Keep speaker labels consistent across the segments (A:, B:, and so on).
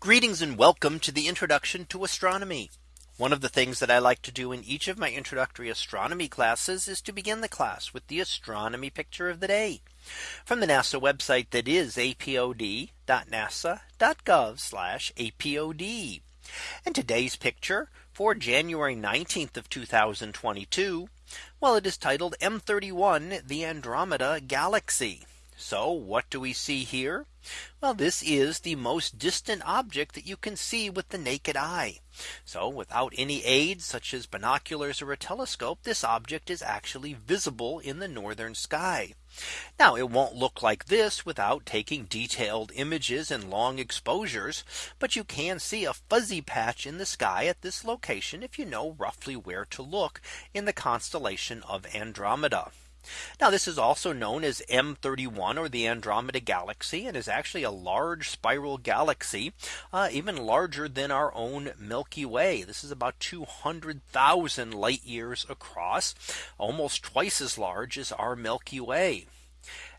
A: Greetings and welcome to the introduction to astronomy. One of the things that I like to do in each of my introductory astronomy classes is to begin the class with the astronomy picture of the day from the NASA website that is apod.nasa.gov apod. And today's picture for January 19th of 2022. Well, it is titled M31 the Andromeda Galaxy. So what do we see here? Well, this is the most distant object that you can see with the naked eye. So without any aid such as binoculars or a telescope, this object is actually visible in the northern sky. Now it won't look like this without taking detailed images and long exposures. But you can see a fuzzy patch in the sky at this location if you know roughly where to look in the constellation of Andromeda. Now this is also known as M31 or the Andromeda Galaxy and is actually a large spiral galaxy uh, even larger than our own Milky Way. This is about 200,000 light years across almost twice as large as our Milky Way.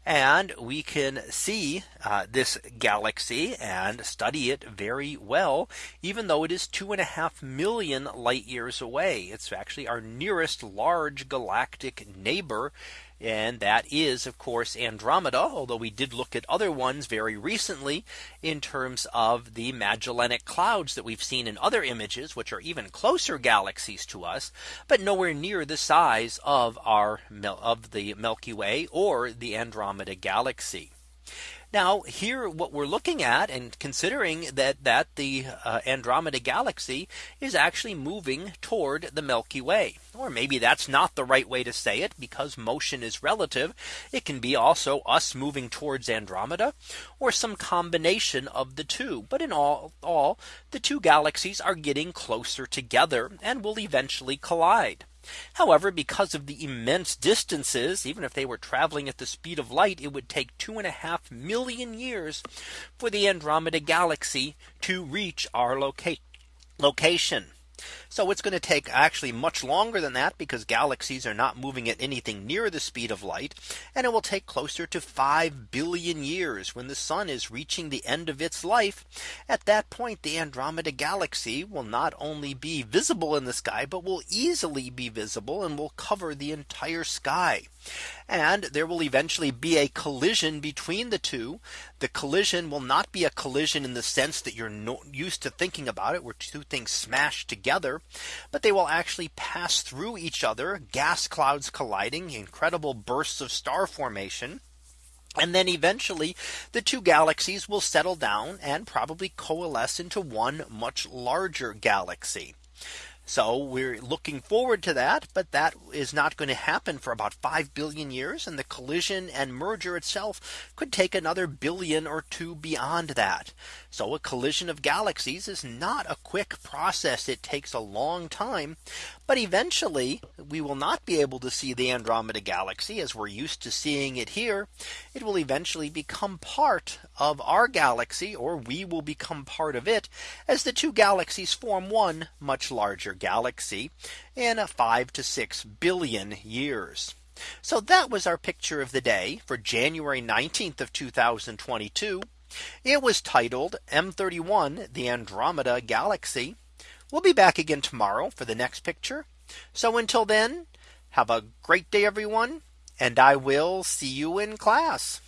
A: And we can see uh, this galaxy and study it very well, even though it is two and a half million light years away. It's actually our nearest large galactic neighbor and that is, of course, Andromeda, although we did look at other ones very recently in terms of the Magellanic clouds that we've seen in other images, which are even closer galaxies to us, but nowhere near the size of our of the Milky Way or the Andromeda galaxy. Now here what we're looking at and considering that that the uh, Andromeda galaxy is actually moving toward the Milky Way or maybe that's not the right way to say it because motion is relative. It can be also us moving towards Andromeda or some combination of the two. But in all, all the two galaxies are getting closer together and will eventually collide. However, because of the immense distances, even if they were traveling at the speed of light, it would take two and a half million years for the Andromeda galaxy to reach our location location. So it's going to take actually much longer than that because galaxies are not moving at anything near the speed of light. And it will take closer to 5 billion years when the sun is reaching the end of its life. At that point, the Andromeda galaxy will not only be visible in the sky, but will easily be visible and will cover the entire sky. And there will eventually be a collision between the two. The collision will not be a collision in the sense that you're no used to thinking about it where two things smash together but they will actually pass through each other gas clouds colliding incredible bursts of star formation. And then eventually the two galaxies will settle down and probably coalesce into one much larger galaxy. So we're looking forward to that. But that is not going to happen for about 5 billion years. And the collision and merger itself could take another billion or two beyond that. So a collision of galaxies is not a quick process. It takes a long time. But eventually, we will not be able to see the Andromeda galaxy as we're used to seeing it here. It will eventually become part of our galaxy, or we will become part of it as the two galaxies form one much larger galaxy in a five to six billion years. So that was our picture of the day for January 19th of 2022. It was titled M31 the Andromeda Galaxy. We'll be back again tomorrow for the next picture. So until then, have a great day, everyone, and I will see you in class.